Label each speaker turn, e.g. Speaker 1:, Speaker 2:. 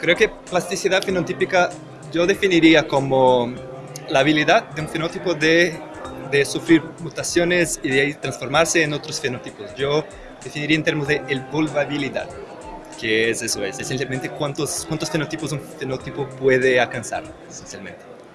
Speaker 1: Creo que plasticidad fenotípica yo definiría como la habilidad de un fenótipo de, de sufrir mutaciones y de ahí transformarse en otros fenotipos. Yo definiría en términos de el vulnerabilidad, que es eso, es esencialmente cuántos, cuántos fenotipos un fenotipo puede alcanzar, esencialmente.